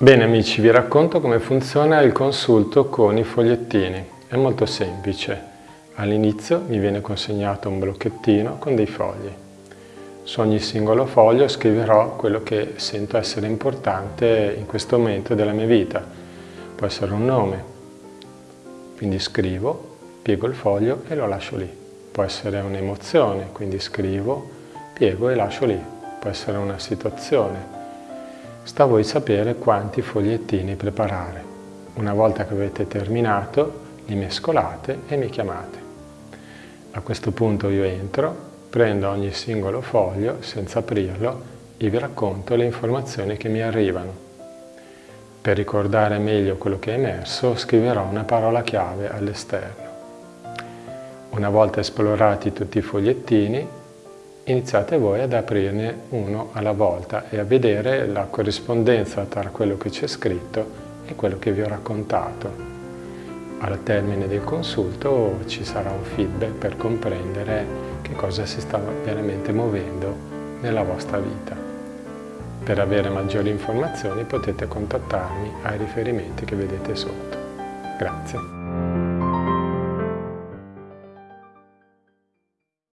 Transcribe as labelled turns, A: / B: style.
A: Bene amici, vi racconto come funziona il consulto con i fogliettini. È molto semplice. All'inizio mi viene consegnato un blocchettino con dei fogli. Su ogni singolo foglio scriverò quello che sento essere importante in questo momento della mia vita. Può essere un nome, quindi scrivo, piego il foglio e lo lascio lì. Può essere un'emozione, quindi scrivo, piego e lascio lì. Può essere una situazione, Sta a voi sapere quanti fogliettini preparare. Una volta che avete terminato, li mescolate e mi chiamate. A questo punto io entro, prendo ogni singolo foglio senza aprirlo e vi racconto le informazioni che mi arrivano. Per ricordare meglio quello che è emerso, scriverò una parola chiave all'esterno. Una volta esplorati tutti i fogliettini, iniziate voi ad aprirne uno alla volta e a vedere la corrispondenza tra quello che c'è scritto e quello che vi ho raccontato. Al termine del consulto ci sarà un feedback per comprendere che cosa si sta veramente muovendo nella vostra vita. Per avere maggiori informazioni potete contattarmi ai riferimenti che vedete sotto. Grazie.